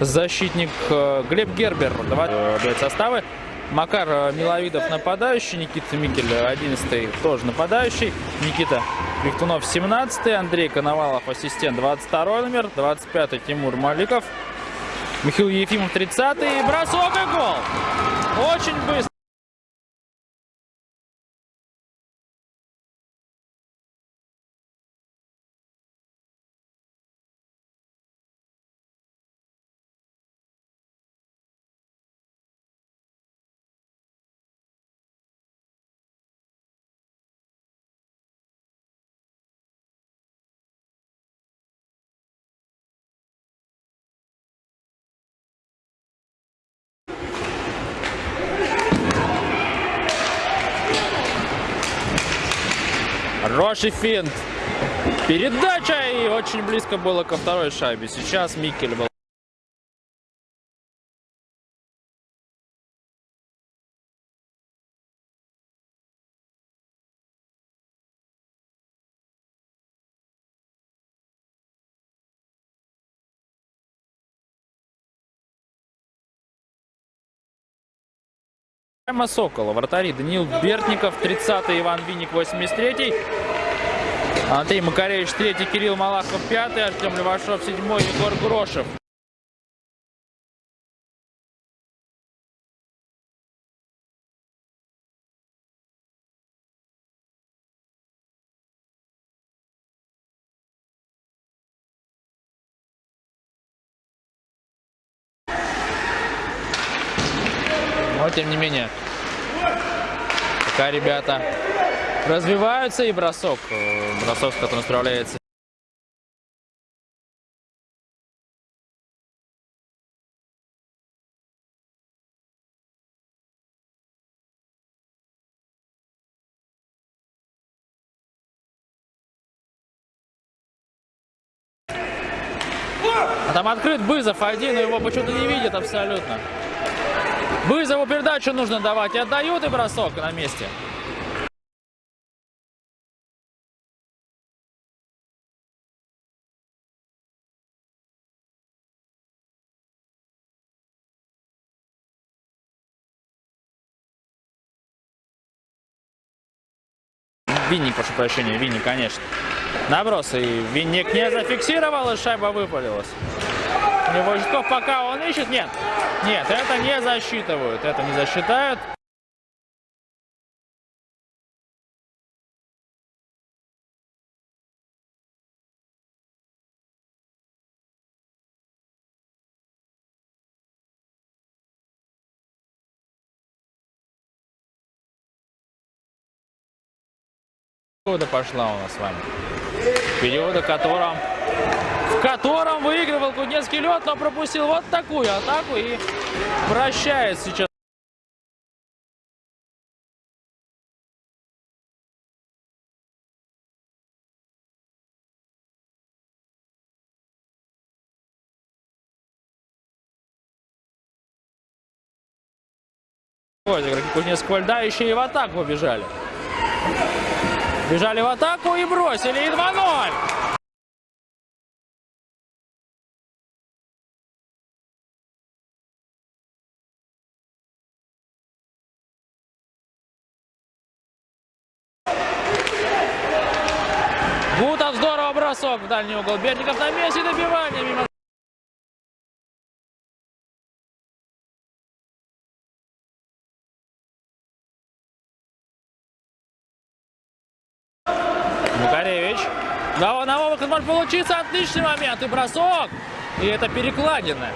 Защитник э, Глеб Гербер. Давай э, составы. Макар э, Миловидов нападающий, Никита Микель 11 тоже нападающий, Никита Виктунов 17 Андрей Коновалов ассистент 22 номер, 25 Тимур Маликов, Михаил Ефимов 30 и бросок и гол. Очень быстро. Хороший финт. Передача и очень близко было ко второй шайбе. Сейчас Микель был. Сокола, вратари Даниил Бертников, 30-й, Иван Винник, 83-й. Андрей Макаревич, 3-й, Кирилл Малахов, 5-й, Артем Левашов, 7-й, Егор Грошев. Но тем не менее, пока ребята развиваются и бросок, э, бросок, с которым справляется. А там открыт Бызов один, но его почему-то не видит абсолютно. Бызову передачу нужно давать. И отдают и бросок на месте. Винник, прошу прощения, Винник, конечно. Наброс, и Винник не зафиксировал, и шайба выпалилась. Житков пока он ищет, нет. Нет, это не засчитывают, это не засчитают. Периода пошла у нас с вами. Периода, котором, в котором выигрывал Кузнецкий лед, но пропустил вот такую атаку и прощает сейчас. Игроки Кузнецкого льда еще и в атаку побежали. Бежали в атаку и бросили. И 2-0. Гутов здорово бросок в дальний угол. Бердников на месте добивания мимо может получиться отличный момент. И бросок. И это перекладина.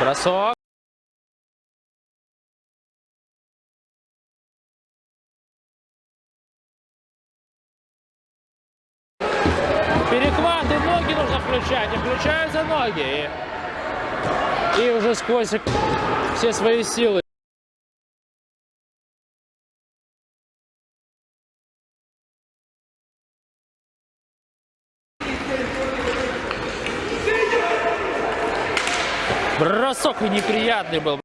Бросок. Включать. И включаются ноги. И, и уже сквозь все свои силы. Бросок и неприятный был.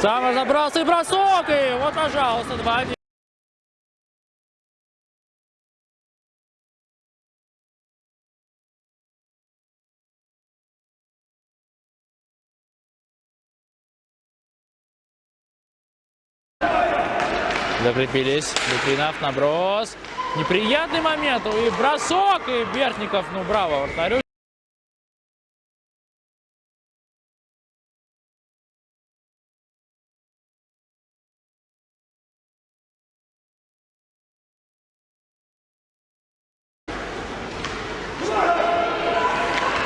Сам разобрался и бросок, и вот, пожалуйста, 2-1. Закрепились. Литвинов наброс. Неприятный момент. И бросок. И Бертников, ну браво, вратарю.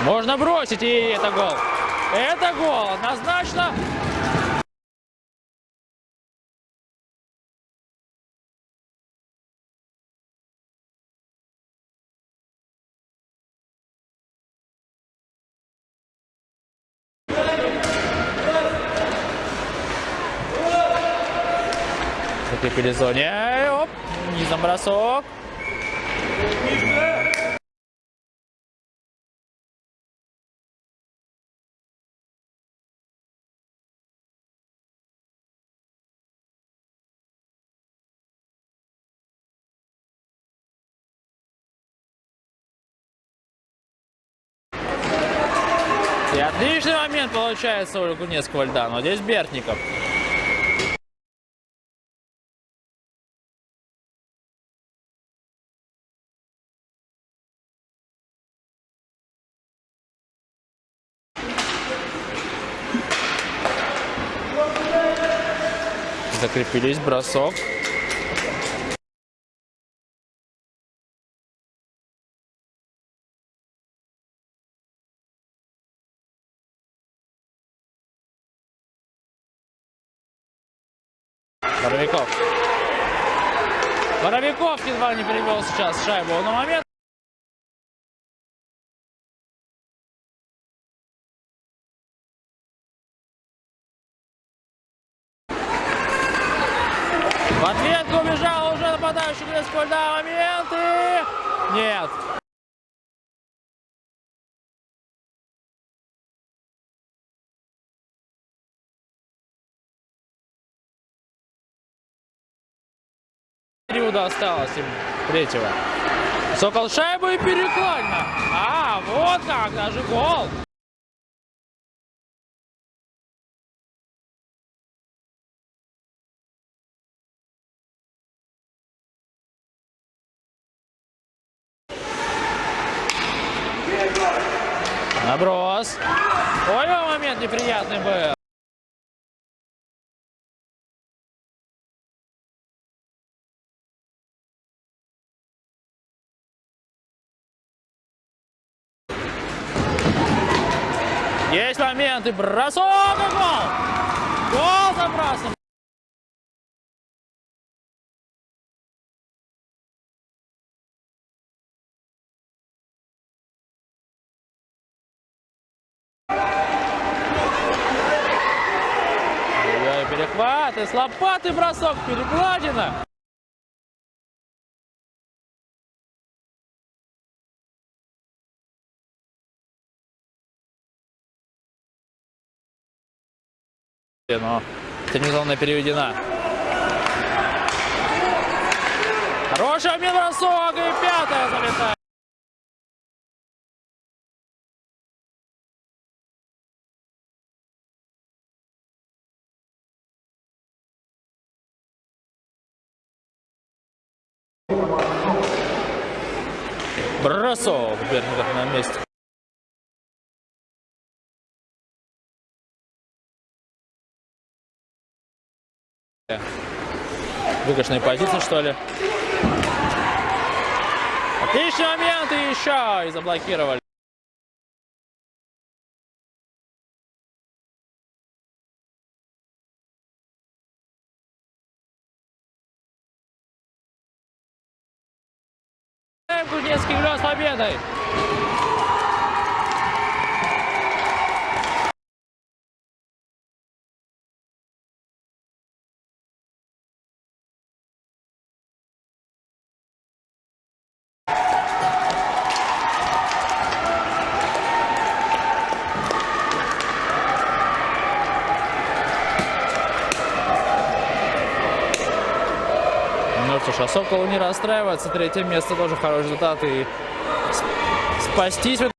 Можно бросить, и это гол. Это гол, однозначно. Закрепили зоне. Оп, низом бросок. И отличный момент получается у Кунецкого льда, но здесь Бертников. Закрепились, бросок. Боровиков. Боровиков едва не перевел сейчас шайбу. Но момент В ответку убежал уже нападающий Грецкого льда. Момент и... Нет. Периода осталось им третьего. Сокол шайбу и перекладина. А, вот как, даже гол. Наброс. Ой, момент неприятный был. Есть моменты. Бросок и гол. Гол забросом. Перехват и с лопаты бросок, перекладина. Но терминзона переведена. Хороший обмен и пятая залетает. Бросок Берников на месте. Выигрышная позиция, что ли. Отличный момент и еще и заблокировали. Кузнецкий лед с победой! Сокол не расстраивается. Третье место тоже хороший результат. И спастись в